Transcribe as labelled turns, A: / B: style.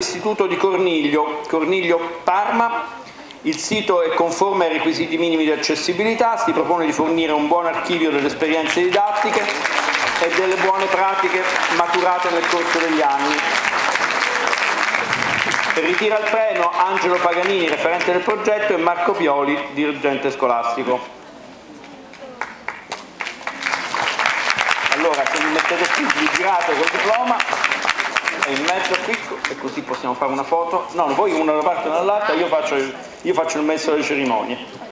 A: Istituto di Corniglio, Corniglio Parma. Il sito è conforme ai requisiti minimi di accessibilità, si propone di fornire un buon archivio delle esperienze didattiche e delle buone pratiche maturate nel corso degli anni. Ritira il treno Angelo Paganini, referente del progetto, e Marco Pioli, dirigente scolastico. Allora, se mi mettete qui, vi girate col diploma qui, e così possiamo fare una foto. No, voi una da parte e dall'altra, io faccio, io faccio il messo delle cerimonie.